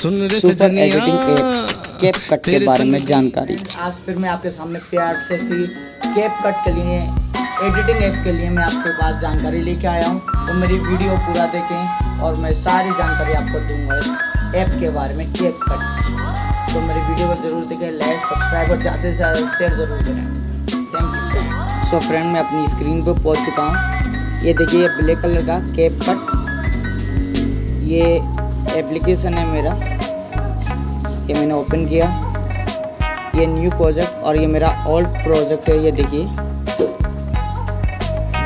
सुन रे super editing app CapCut के बारे में जानकारी। आज फिर मैं आपके सामने प्यार से फिर कैप कट के लिए एडिटिंग ऐप के लिए मैं आपके पास जानकारी लेके आया हूँ। तो मेरी वीडियो पूरा देखें और मैं सारी जानकारी आपको दूँगा इस ऐप के बारे में कैप कट तो मेरी वीडियो को ज़रूर देखें लाइक सब्सक्राइब और ज़्यादा से ज़्यादा शेयर ज़रूर करें। थैंक यू सो फ्रेंड मैं अपनी स्क्रीन पर पहुँच चुका हूँ। ये देखिए ब्लैक कलर का कैप कट ये एप्लीकेशन है मेरा ये मैंने ओपन किया। ये न्यू प्रोजेक्ट और ये मेरा ओल्ड प्रोजेक्ट है ये देखिए।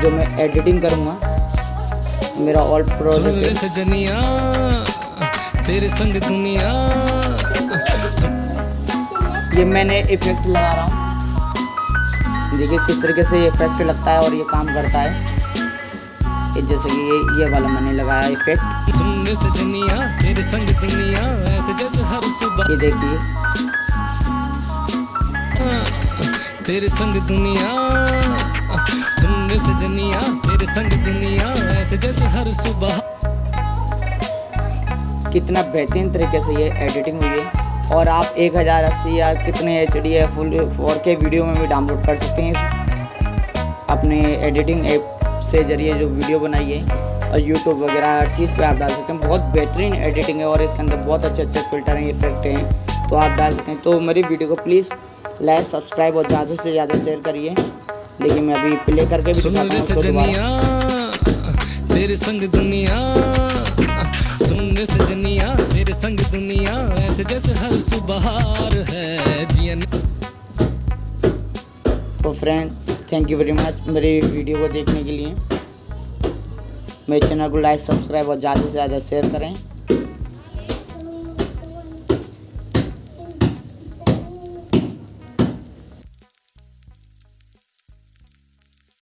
जो मैं एडिटिंग करूँगा मेरा ओल्ड प्रोजेक्ट है। तेरे संग दुनिया। ये मैंने इफ़ेक्ट लगा रहा हूँ। देखिए किस तरीके से ये इफ़ेक्ट लगता है और ये काम करता है। जैसे कि ये ये वाला मैंने लगाया इफ़ेक्ट सुन सजनिया तेरे संग दुनिया ऐसे जैसे हर सुबह। ये देखिए। तेरे संग दुनिया सुन रे सजनिया तेरे संग दुनिया ऐसे जैसे हर सुबह। कितना बेहतरीन तरीके से ये एडिटिंग हुई है। और आप एक हज़ार अस्सी या कितने एच डी या फुल फोर के वीडियो में भी डाउनलोड कर सकते हैं। अपने एडिटिंग ऐप से ज़रिए जो वीडियो बनाई है और यूट्यूब वगैरह हर चीज़ पे आप डाल सकते हैं। बहुत बेहतरीन एडिटिंग है और इसके अंदर बहुत अच्छे अच्छे फ़िल्टर हैं इफ़ेक्ट हैं तो आप डाल सकते हैं। तो मेरी वीडियो को प्लीज़ लाइक सब्सक्राइब और ज़्यादा से ज़्यादा शेयर करिए। देखिए मैं अभी प्ले करके भी तेरे संग दुनिया सुन सजनिया तेरे संग दुनिया ऐसे जैसे हर सुबह है जियन तो friend thank you very much मेरी वीडियो को देखने के लिए। मेरे चैनल को लाइक सब्सक्राइब और ज़्यादा से ज़्यादा शेयर करें।